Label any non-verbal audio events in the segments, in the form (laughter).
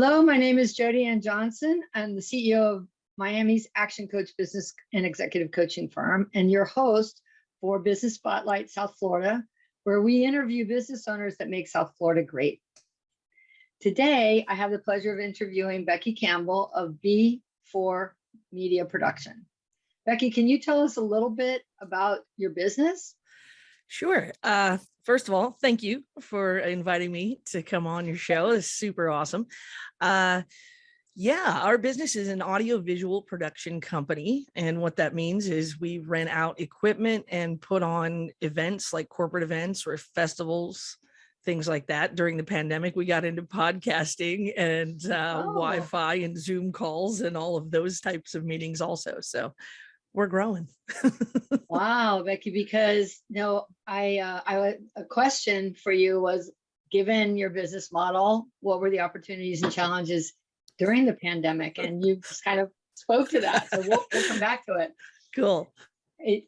Hello, my name is Jody Ann Johnson. I'm the CEO of Miami's Action Coach Business and Executive Coaching Firm and your host for Business Spotlight South Florida, where we interview business owners that make South Florida great. Today, I have the pleasure of interviewing Becky Campbell of B4 Media Production. Becky, can you tell us a little bit about your business? Sure. Uh, first of all, thank you for inviting me to come on your show. It's super awesome. Uh, yeah, our business is an audio visual production company. And what that means is we rent out equipment and put on events like corporate events or festivals, things like that. During the pandemic, we got into podcasting and uh, Oh. Wi-Fi and Zoom calls and all of those types of meetings also. So we're growing. (laughs) Wow, Becky, because no, I, uh, I, a question for you was, given your business model, what were the opportunities and challenges during the pandemic? And you just kind of spoke to that. So we'll, we'll come back to it. (laughs) Cool. it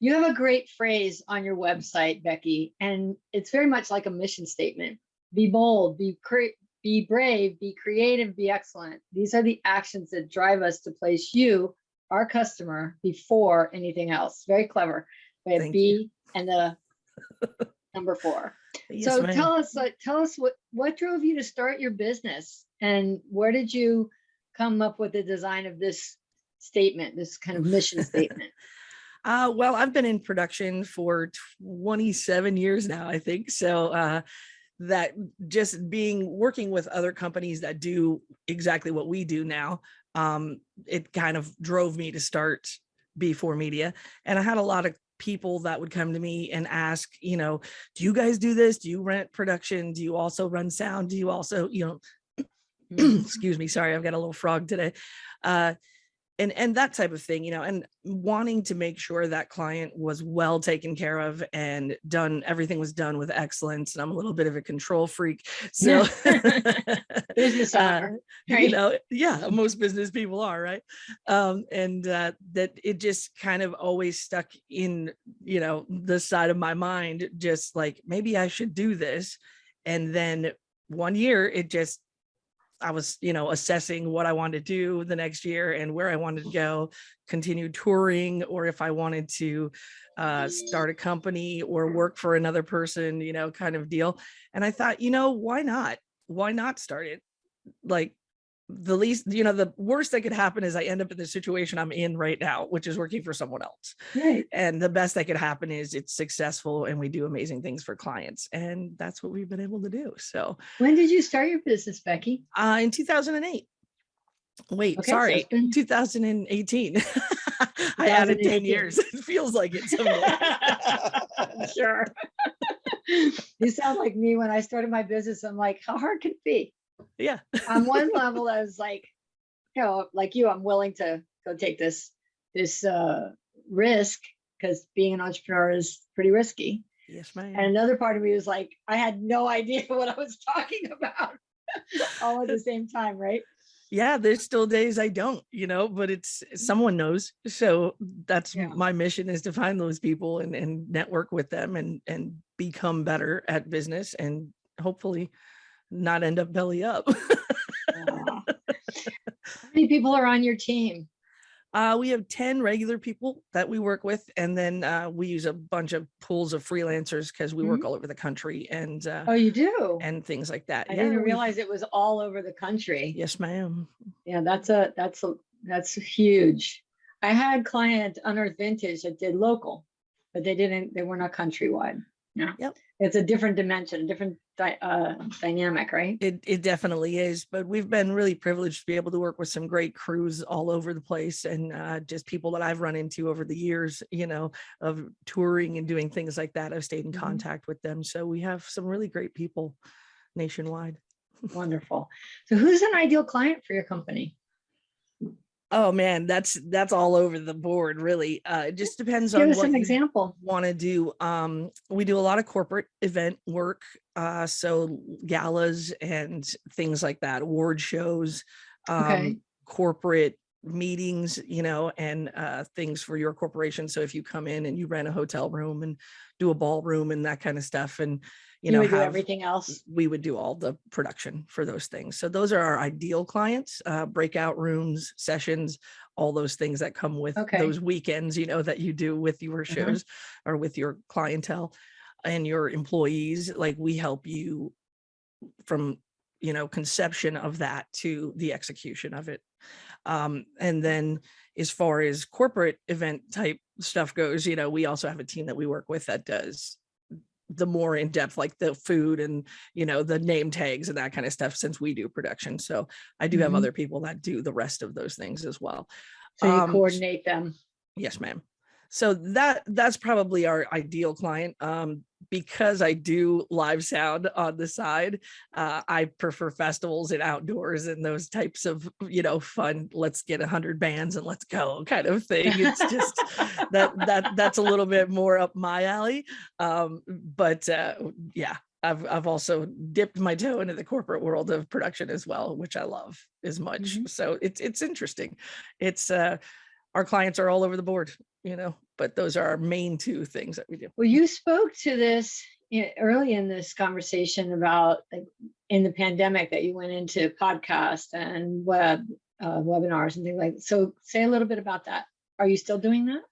you have a great phrase on your website, Becky, and it's very much like a mission statement. Be bold, be cre- be brave, be creative, be excellent. These are the actions that drive us to place you, our customer, before anything else. Very clever. We have B you. and the (laughs) number four. Yes, so tell us, uh, tell us what what drove you to start your business, and where did you come up with the design of this statement, this kind of mission (laughs) statement? Uh, well, I've been in production for 27 years now, I think. So uh, that just being working with other companies that do exactly what we do now, um, it kind of drove me to start B4 Media. And I had a lot of people that would come to me and ask, you know, do you guys do this? Do you rent production? Do you also run sound? Do you also, you know, (clears throat) Mhm. excuse me, sorry, I've got a little frog today. Uh, and, and that type of thing, you know, and wanting to make sure that client was well taken care of and done, everything was done with excellence. And I'm a little bit of a control freak. So, (laughs) Business (laughs) uh, owner, you know, yeah, most business people are, right? Um, and uh, that it just kind of always stuck in, you know, the side of my mind, just like maybe I should do this. And then one year it just, I was, you know, assessing what I wanted to do the next year and where I wanted to go, continue touring, or if I wanted to uh, start a company or work for another person, you know, kind of deal. And I thought, you know, why not? Why not start it? Like the least, you know, the worst that could happen is I end up in the situation I'm in right now, which is working for someone else. Right. And the best that could happen is it's successful and we do amazing things for clients. And that's what we've been able to do. So When did you start your business, Becky? uh, in 2008, wait, Okay, sorry, it's been- 2018. (laughs) I added 10 years. (laughs) It feels like it. (laughs) Sure. You sound like me when I started my business. I'm like, how hard can it be? Yeah. On one (laughs) level, I was like, you know, like you, I'm willing to go take this, this uh risk because being an entrepreneur is pretty risky. Yes, ma'am. And another part of me was like, I had no (laughs) idea what I was talking about (laughs) all at the same time, right? yeah there's still days i don't you know but it's someone knows so that's Yeah. my mission is to find those people and, and network with them and and become better at business and hopefully not end up belly up. (laughs) How many people are on your team? uh we have 10 regular people that we work with and then uh we use a bunch of pools of freelancers because we work all over the country and uh Oh, you do? and things like that I Yeah, didn't realize it was all over the country. yes ma'am Yeah, that's a, that's a, that's huge. I had client Unearth Vintage that did local, but they didn't, they were not countrywide. Yeah. Yep. It's a different dimension, a different dy- uh, dynamic, right? It it definitely is, but we've been really privileged to be able to work with some great crews all over the place and uh, just people that I've run into over the years, you know, of touring and doing things like that. I've stayed in Mhm. contact with them. So we have some really great people nationwide. (laughs) Wonderful. So who's an ideal client for your company? Oh man, that's that's all over the board, really. Uh, it just depends Give on us what an you example. want to do. Um, we do a lot of corporate event work, uh, so galas and things like that, award shows, um, Okay. corporate meetings, you know, and uh, things for your corporation. So if you come in and you rent a hotel room and do a ballroom and that kind of stuff, and you You know, have- everything else? we would do all the production for those things. So those are our ideal clients, uh, breakout rooms, sessions, all those things that come with Okay. those weekends, you know, that you do with your Mhm. shows or with your clientele and your employees. Like we help you from, you know, conception of that to the execution of it. Um, and then as far as corporate event type stuff goes, you know, we also have a team that we work with that does the more in depth, like the food and, you know, the name tags and that kind of stuff, since we do production. So I do have Mhm. other people that do the rest of those things as well. So you um, coordinate them? Yes, ma'am. So that that's probably our ideal client. Um, because I do live sound on the side, uh, I prefer festivals and outdoors and those types of, you know, fun, let's get a hundred bands and let's go kind of thing. It's just that (laughs) that that's a little bit more up my alley. Um, but uh, yeah, I've I've also dipped my toe into the corporate world of production as well, which I love as much. Mhm. So it's it's interesting. It's uh our clients are all over the board, you know, but those are our main two things that we do. Well, you spoke to this early in this conversation about like in the pandemic that you went into podcast and web uh, webinars and things like. So say a little bit about that. Are you still doing that?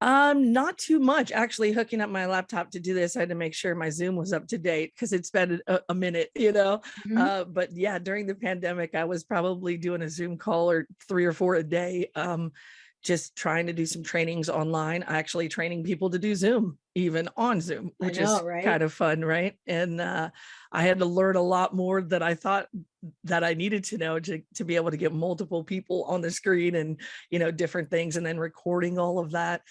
Um, not too much. Actually, hooking up my laptop to do this, I had to make sure my Zoom was up to date because it's been a, a minute, you know. Mhm. Uh, but yeah, during the pandemic, I was probably doing a Zoom call or three or four a day. Um, just trying to do some trainings online, actually training people to do Zoom, even on Zoom, which know, is right? kind of fun, right? And uh, I had to learn a lot more than I thought that I needed to know to, to be able to get multiple people on the screen and, you know, different things and then recording all of that.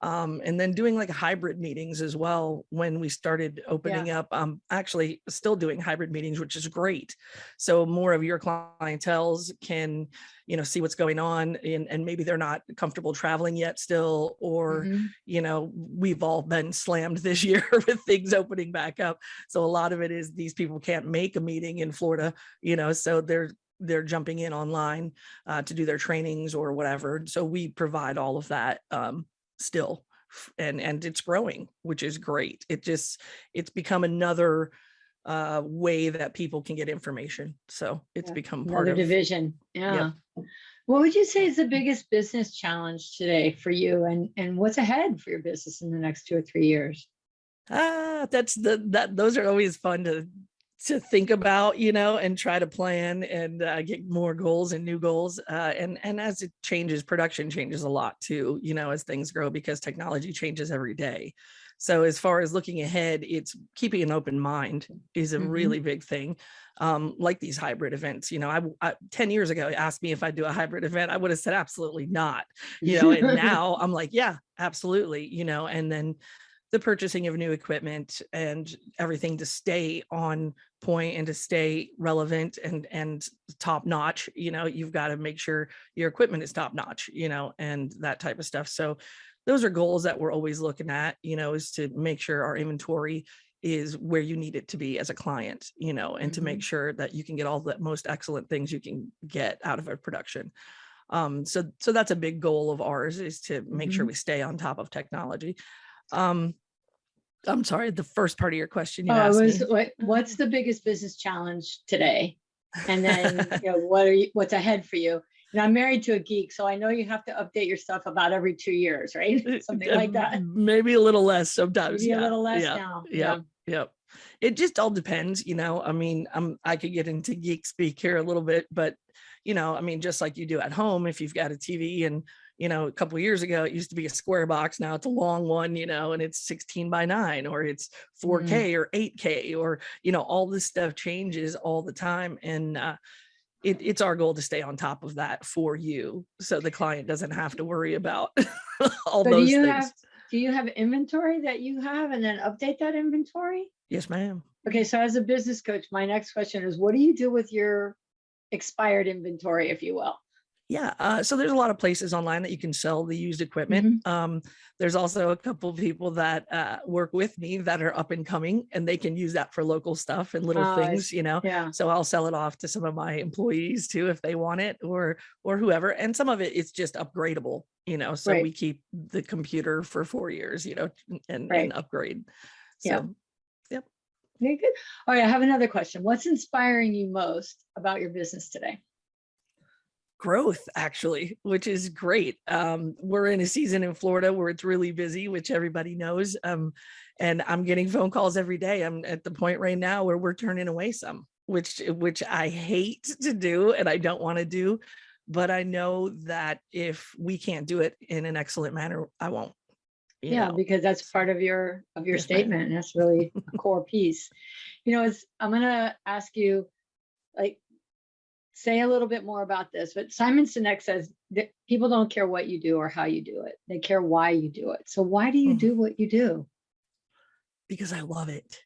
Um, and then doing like hybrid meetings as well when we started opening up. Um, actually still doing hybrid meetings, which is great. So more of your clientels can, you know, see what's going on and, and maybe they're not comfortable traveling yet still, or, Mhm. you know, we've all been slammed this (laughs) year with things opening back up. So a lot of it is these people can't make a meeting in Florida, you know, so they're they're jumping in online uh, to do their trainings or whatever. So we provide all of that um, still, and and it's growing, which is great. It just it's become another uh, way that people can get information. So it's Yeah, become part Another of division. Yeah. What would you say is the biggest business challenge today for you and, and what's ahead for your business in the next two or three years? Ah, that's the that those are always fun to to think about, you know, and try to plan and uh, get more goals and new goals. Uh, and and as it changes, production changes a lot too, you know, as things grow because technology changes every day. So as far as looking ahead, it's keeping an open mind is a Mhm. really big thing. Um, like these hybrid events, you know, I 10 years ago asked me if I'd do a hybrid event, I would have said absolutely not you know, and (laughs) now I'm like, yeah, absolutely, you know, and then the purchasing of new equipment and everything to stay on point and to stay relevant and and top notch, you know, you've got to make sure your equipment is top notch, you know, and that type of stuff. So those are goals that we're always looking at, you know, is to make sure our inventory is where you need it to be as a client, you know, and to make sure that you can get all the most excellent things you can get out of a production um so so that's a big goal of ours is to make sure Mhm. we stay on top of technology um i'm sorry the first part of your question you Oh, was, me what, what's the biggest business challenge today? And then, (laughs) you know, what are you, what's ahead for you? And I'm married to a geek, so I know you have to update your stuff about every two years, right? Eh, (laughs) Something eh, like that. Maybe a little less sometimes Maybe a yeah, little less yeah, now. yeah. Yep. It just all depends, you know. I mean, I'm I could get into geek speak here a little bit, but you know, I mean, just like you do at home, if you've got a TV and you know, a couple of years ago, it used to be a square box. Now it's a long one, you know, and it's 16 by nine or it's 4K or 8K or, you know, all this stuff changes all the time. And uh, it, it's our goal to stay on top of that for you. So the client doesn't have to worry about (laughs) all So do those you things. have, do you have inventory that you have and then update that inventory? yes, ma'am. Okay, so as a business coach, my next question is, what do you do with your expired inventory, if you will? Yeah, uh, so there's a lot of places online that you can sell the used equipment. Um, there's also a couple people that uh, work with me that are up and coming, and they can use that for local stuff and little I things, you know. Yeah, So I'll sell it off to some of my employees too if they want it, or or whoever. And some of it it's just upgradable, you know. So Right. we keep the computer for four years, you know, and, Right. and upgrade. Yeah. So very good. All right, I have another question. What's inspiring you most about your business today? Growth actually which is great um we're in a season in florida where it's really busy which everybody knows um and i'm getting phone calls every day i'm at the point right now where we're turning away some which which i hate to do and i don't want to do but i know that if we can't do it in an excellent manner i won't Yeah, know? because that's part of your, of your statement. and That's really a (laughs) core piece. You know, it's, I'm gonna ask you, like, say a little bit more about this, but Simon Sinek says that people don't care what you do or how you do it. They care why you do it. So why do you Mhm. do what you do? because i love it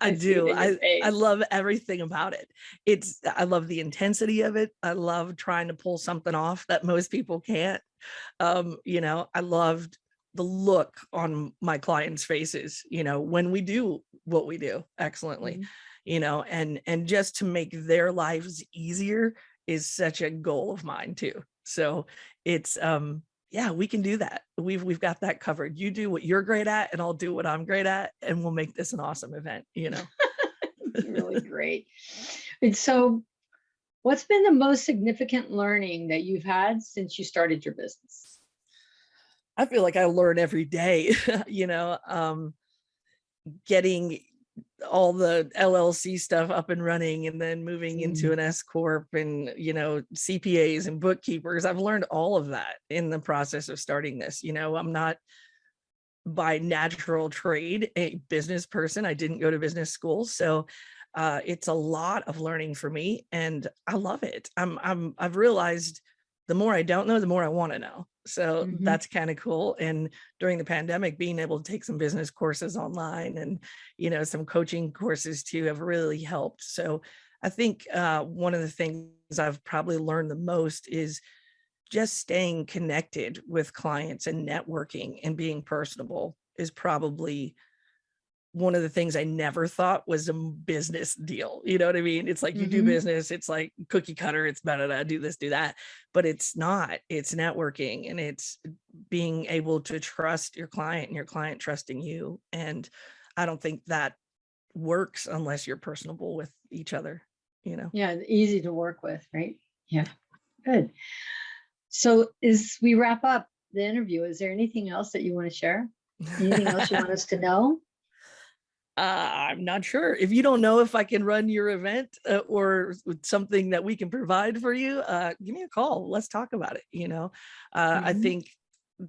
I it do. I, I love everything about it. It's I love the intensity of it. I love trying to pull something off that most people can't. Um, you know, I loved the look on my clients' faces, you know, when we do what we do excellently, Mhm. You know, and and just to make their lives easier is such a goal of mine too. So it's um yeah, we can do that. We've we've got that covered. You do what you're great at and I'll do what I'm great at and we'll make this an awesome event, you know. (laughs) Really (laughs) great. And so what's been the most significant learning that you've had since you started your business? I feel like I learn every day, (laughs) you know, um, getting all the LLC stuff up and running and then moving into Mm. an S corp and, you know, CPAs and bookkeepers. I've learned all of that in the process of starting this. You know, I'm not by natural trade a business person. I didn't go to business school. So uh, it's a lot of learning for me and I love it. I'm, I'm, I've realized the more I don't know, the more I want to know. So Mhm. that's kind of cool. And during the pandemic, being able to take some business courses online and, you know, some coaching courses too have really helped. So I think uh, one of the things I've probably learned the most is just staying connected with clients and networking and being personable is probably one of the things I never thought was a business deal. You know what I mean? It's like you do Mhm. business, it's like cookie cutter, it's better to do this, do that, but it's not. It's networking and it's being able to trust your client and your client trusting you. And I don't think that works unless you're personable with each other, you know? Yeah, easy to work with, right? Yeah, good. So as we wrap up the interview, is there anything else that you want to share? Anything else you want us to (laughs) know? Uh, I'm not sure. If you don't know if I can run your event uh, or something that we can provide for you, uh, give me a call. Let's talk about it. You know, uh, I Mhm. think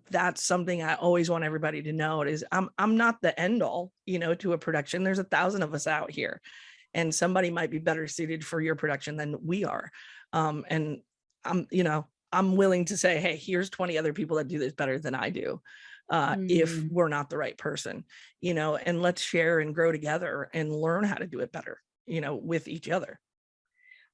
that's something I always want everybody to know is I'm I'm not the end all, you know, to a production. There's a thousand of us out here, and somebody might be better suited for your production than we are. Um, and I'm, you know, I'm willing to say, hey, here's 20 other people that do this better than I do. Uh, if Mm. we're not the right person, you know, and let's share and grow together and learn how to do it better, you know, with each other.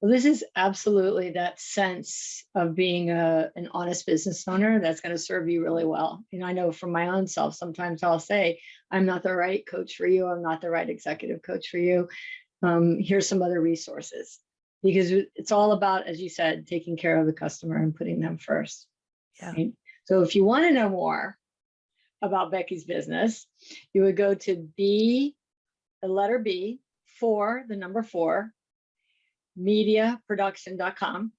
Well, this is absolutely that sense of being a, an honest business owner that's going to serve you really well. You know, I know from my own self, sometimes I'll say, I'm not the right coach for you. I'm not the right executive coach for you. Um, here's some other resources because it's all about, as you said, taking care of the customer and putting them first. Yeah. right? So if you want to know more about Becky's business, you would go to B, the letter B, four, the number four, mediaproduction.com.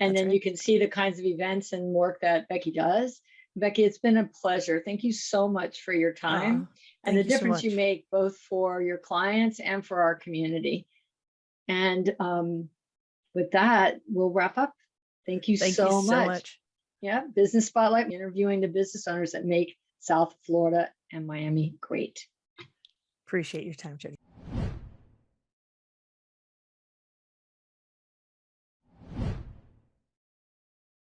And That's then right. you can see the kinds of events and work that Becky does. Becky, it's been a pleasure. Thank you so much for your time Aw, and the you so difference you make both for your clients and for our community. And um, with that, we'll wrap up. Thank you Thank so you so much. much. Yeah, Business Spotlight, interviewing the business owners that make South Florida and Miami great. Appreciate your time, Jody.